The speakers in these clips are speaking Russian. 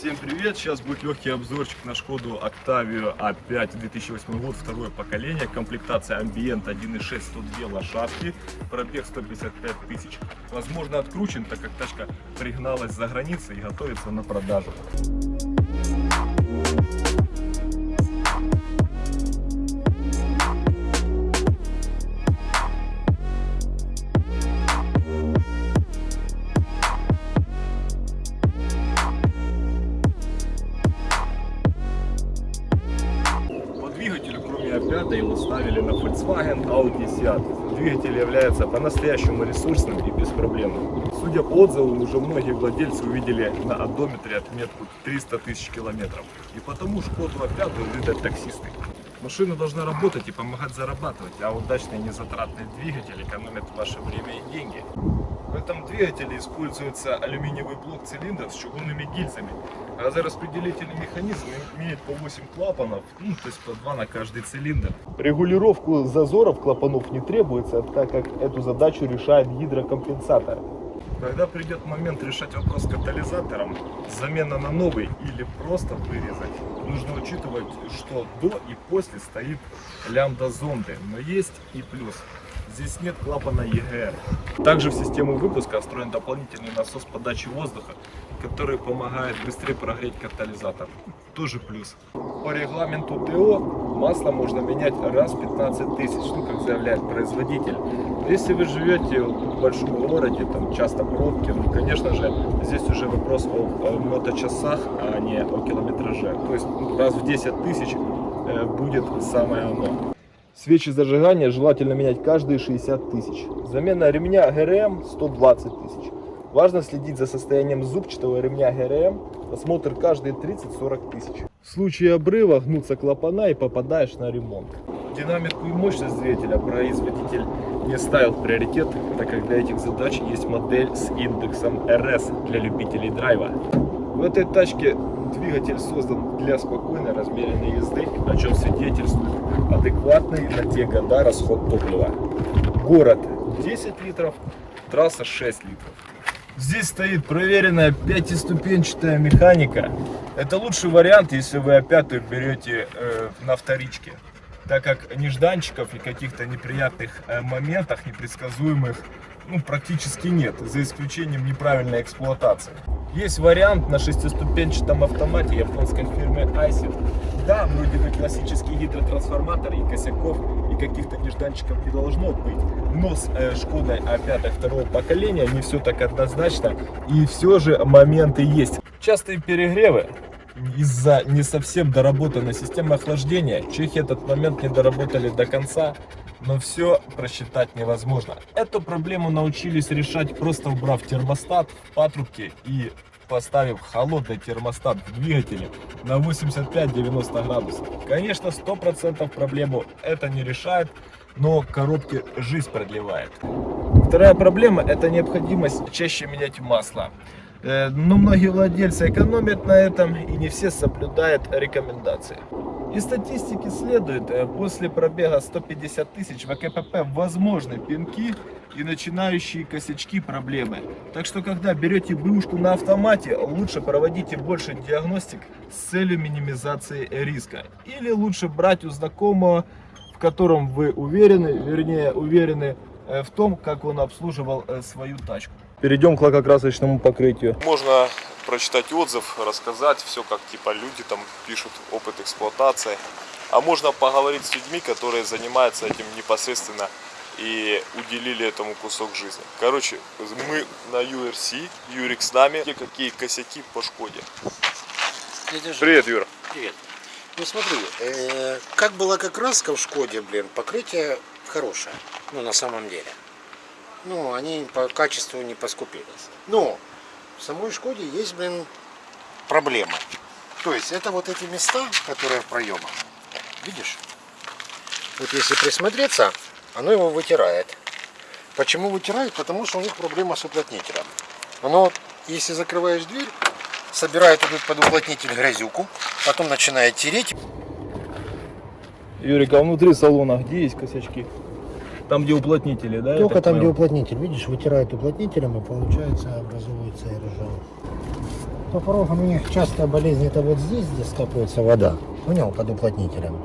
Всем привет! Сейчас будет легкий обзорчик на Шкоду Octavia A5 2008 год, второе поколение, комплектация Ambient 1.6, 102 лошадки, пробег 155 тысяч. Возможно откручен, так как тачка пригналась за границей и готовится на продажу. Volkswagen, Audi, Seat. Двигатель является по-настоящему ресурсным и беспроблемным. Судя по отзывам, уже многие владельцы увидели на одометре отметку 300 тысяч километров. И потому Шкоду опять любят таксисты. Машина должна работать и помогать зарабатывать, а удачный незатратный двигатель экономит ваше время и деньги. В этом двигателе используется алюминиевый блок цилиндров с чугунными гильзами. Газораспределительный механизм имеет по 8 клапанов, ну, то есть по 2 на каждый цилиндр. Регулировку зазоров клапанов не требуется, так как эту задачу решает гидрокомпенсатор. Когда придет момент решать вопрос с катализатором, замена на новый или просто вырезать, нужно учитывать, что до и после стоит лямбда зонды, но есть и плюс. Здесь нет клапана EGR. Также в систему выпуска встроен дополнительный насос подачи воздуха, который помогает быстрее прогреть катализатор. Тоже плюс. По регламенту ТО масло можно менять раз в 15 тысяч, ну как заявляет производитель. Если вы живете в большом городе, там часто пробки, ну конечно же здесь уже вопрос о, моточасах, а не о километраже. То есть ну, раз в 10 тысяч э, будет самое оно. Свечи зажигания желательно менять каждые 60 тысяч. Замена ремня ГРМ 120 тысяч. Важно следить за состоянием зубчатого ремня ГРМ. Осмотр каждые 30-40 тысяч. В случае обрыва гнутся клапана и попадаешь на ремонт. Динамику и мощность двигателя производитель не ставил в приоритет, так как для этих задач есть модель с индексом RS для любителей драйва. В этой тачке двигатель создан для спокойной размеренной езды, о чем свидетельствует адекватный на те года расход топлива. Город 10 литров, трасса 6 литров. Здесь стоит проверенная пятиступенчатая механика. Это лучший вариант, если вы опять берете э, на вторичке так как нежданчиков и каких-то неприятных э, моментах, непредсказуемых, ну, практически нет, за исключением неправильной эксплуатации. Есть вариант на шестиступенчатом автомате японской фирмы Айсер. Да, вроде бы классический гидротрансформатор и косяков каких-то нежданчиков не должно быть. Но с э, Шкодой А5 второго поколения не все так однозначно. И все же моменты есть. Частые перегревы из-за не совсем доработанной системы охлаждения. Чехи этот момент не доработали до конца, но все просчитать невозможно. Эту проблему научились решать просто убрав термостат в патрубке и поставив холодный термостат в двигателе на 85-90 градусов. Конечно, 100% проблему это не решает, но коробки жизнь продлевает. Вторая проблема это необходимость чаще менять масло. Э, но многие владельцы экономят на этом и не все соблюдают рекомендации. Из статистики следует, э, после пробега 150 тысяч в АКПП возможны пинки и начинающие косячки проблемы. Так что, когда берете бэушку на автомате, лучше проводите больше диагностик с целью минимизации риска. Или лучше брать у знакомого, в котором вы уверены, вернее уверены э, в том, как он обслуживал свою тачку. Перейдем к лакокрасочному покрытию. Можно прочитать отзыв, рассказать все, как типа люди там пишут опыт эксплуатации. А можно поговорить с людьми, которые занимаются этим непосредственно и уделили этому кусок жизни. Короче, мы на URC, Юрик с нами. Какие косяки по Шкоде. Привет, Юра. Привет. Ну смотри, э, как была как краска в Шкоде, блин, покрытие хорошее, ну на самом деле ну, они по качеству не поскупились. Но в самой Шкоде есть, блин, проблема. То есть это вот эти места, которые в проемах. Видишь? Вот если присмотреться, оно его вытирает. Почему вытирает? Потому что у них проблема с уплотнителем. Оно, если закрываешь дверь, собирает этот под уплотнитель грязюку, потом начинает тереть. Юрик, а внутри салона где есть косячки? Там, где уплотнители, да? Только там, где понял? уплотнитель, видишь, вытирают уплотнителем и получается образуется аэрозол. По порогам у них частая болезнь это вот здесь, где скапливается вода. Понял, под уплотнителем.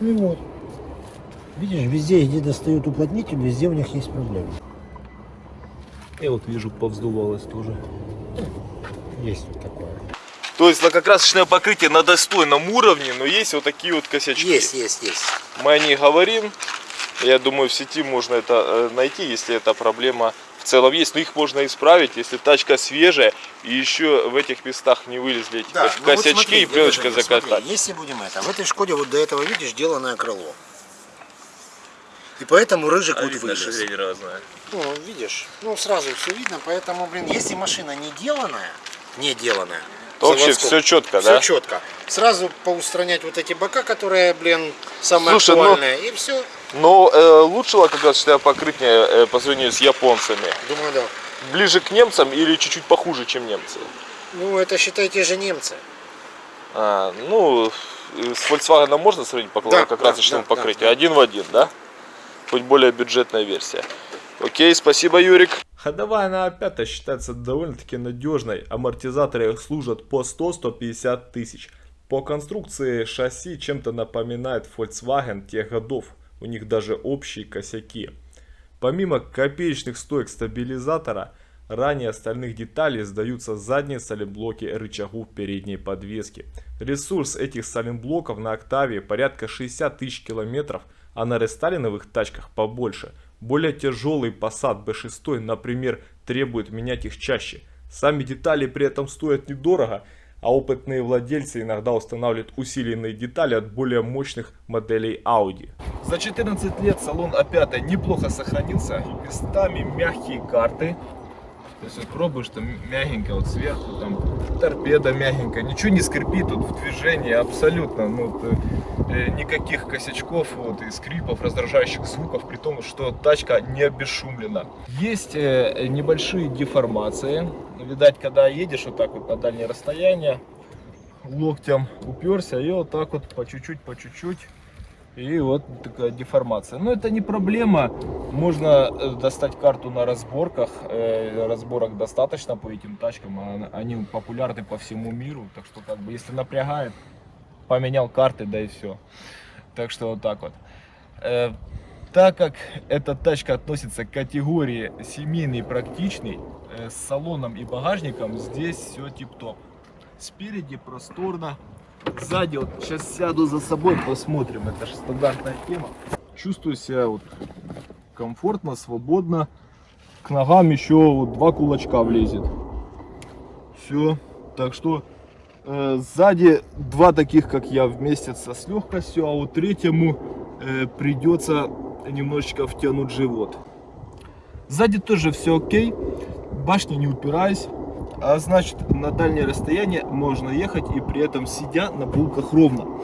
Ну и вот. Видишь, везде, где достают уплотнитель, везде у них есть проблемы. Я вот вижу, повздувалось тоже. Есть вот такое. То есть лакокрасочное покрытие на достойном уровне, но есть вот такие вот косячки. Есть, есть, есть. Мы о них говорим. Я думаю, в сети можно это э, найти, если эта проблема в целом есть. Но их можно исправить, если тачка свежая и еще в этих местах не вылезли эти кос- ну вот косячки смотри, и пленочка закатать. Если будем это, в этой Шкоде вот до этого, видишь, деланное крыло. И поэтому рыжик А вот вылез. разная. Ну, видишь, ну сразу все видно, поэтому, блин, если машина не деланная, не деланная, То вообще все четко, все да? четко. Сразу поустранять вот эти бока, которые, блин, самые Слушай, ну- актуальные, и все. Но э, лучше лакокрасочное покрытие э, по сравнению с японцами. Думаю, да. Ближе к немцам или чуть-чуть похуже, чем немцы? Ну, это, считай, те же немцы. А, ну, э, с Volkswagen можно сравнить по Да, лакокрасочному да, да, покрытию? да. Один в один, да? Хоть более бюджетная версия. Окей, спасибо, Юрик. Ходовая на А5 считается довольно-таки надежной. Амортизаторы служат по 100-150 тысяч. По конструкции шасси чем-то напоминает Volkswagen тех годов. У них даже общие косяки. Помимо копеечных стоек стабилизатора, ранее остальных деталей сдаются задние саленблоки рычагов передней подвески. Ресурс этих саленблоков на Октаве порядка 60 тысяч километров, а на рестайлиновых тачках побольше. Более тяжелый Passat B6, например, требует менять их чаще. Сами детали при этом стоят недорого, а опытные владельцы иногда устанавливают усиленные детали от более мощных моделей Audi. За 14 лет салон А5 неплохо сохранился, местами мягкие карты. То есть вот пробуешь, там мягенько вот сверху, там торпеда мягенькая, ничего не скрипит тут в движении абсолютно, ну, вот, э, никаких косячков вот, и скрипов, раздражающих звуков, при том, что тачка не обесшумлена. Есть э, небольшие деформации, видать, когда едешь вот так вот на дальнее расстояние, локтем уперся и вот так вот по чуть-чуть, по чуть-чуть и вот такая деформация. Но это не проблема. Можно э, достать карту на разборках. Э, Разборок достаточно по этим тачкам. а Они популярны по всему миру. Так что, как бы, если напрягает, поменял карты, да и все. Так что вот так вот. Э, Так как эта тачка относится к категории семейный практичный, с салоном и багажником здесь все тип-топ. Спереди просторно, Сзади, вот сейчас сяду за собой, посмотрим. Это же стандартная тема. Чувствую себя вот комфортно, свободно. К ногам еще вот два кулачка влезет. Все. Так что э, сзади два таких, как я, вместятся с легкостью, а вот третьему э, придется немножечко втянуть живот. Сзади тоже все окей. Башня не упираясь. А значит, на дальнее расстояние можно ехать и при этом сидя на булках ровно,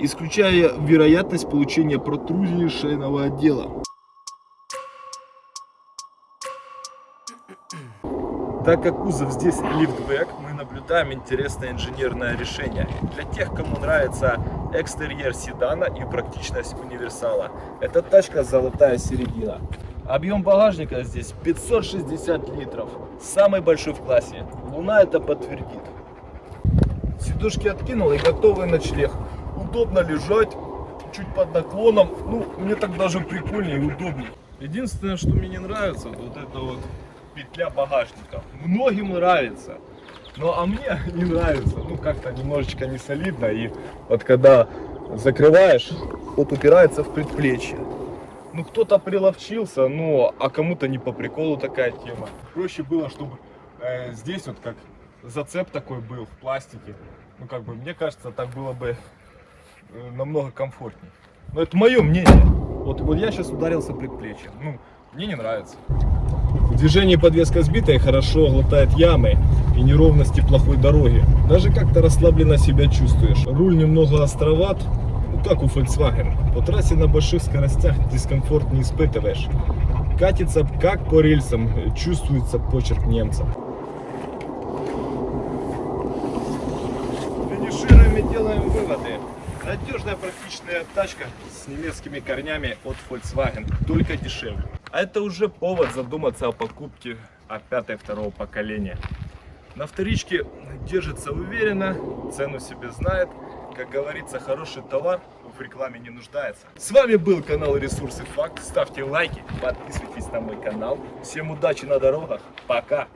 исключая вероятность получения протрузии шейного отдела. Так как кузов здесь лифтбэк, мы наблюдаем интересное инженерное решение. Для тех, кому нравится экстерьер седана и практичность универсала. Эта тачка золотая середина. Объем багажника здесь 560 литров. Самый большой в классе. Луна это подтвердит. Сидушки откинул и готовый ночлег. Удобно лежать, чуть под наклоном. Ну, мне так даже прикольнее и удобнее. Единственное, что мне не нравится, вот это вот петля багажника. Многим нравится. Ну, а мне не нравится. Ну, как-то немножечко не солидно. И вот когда закрываешь, вот упирается в предплечье. Ну, кто-то приловчился, ну, а кому-то не по приколу такая тема. Проще было, чтобы э, здесь вот как зацеп такой был в пластике. Ну, как бы, мне кажется, так было бы э, намного комфортнее. Но это мое мнение. Вот, вот я сейчас ударился предплечьем. Ну, мне не нравится. В движении подвеска сбитая, хорошо глотает ямы и неровности плохой дороги. Даже как-то расслабленно себя чувствуешь. Руль немного островат, как у Volkswagen. По трассе на больших скоростях дискомфорт не испытываешь. Катится как по рельсам, чувствуется почерк немца. Финишируем и делаем выводы. Надежная практичная тачка с немецкими корнями от Volkswagen, только дешевле. А это уже повод задуматься о покупке опятой второго поколения. На вторичке держится уверенно, цену себе знает. Как говорится, хороший товар в рекламе не нуждается. С вами был канал Ресурсы Факт. Ставьте лайки, подписывайтесь на мой канал. Всем удачи на дорогах. Пока!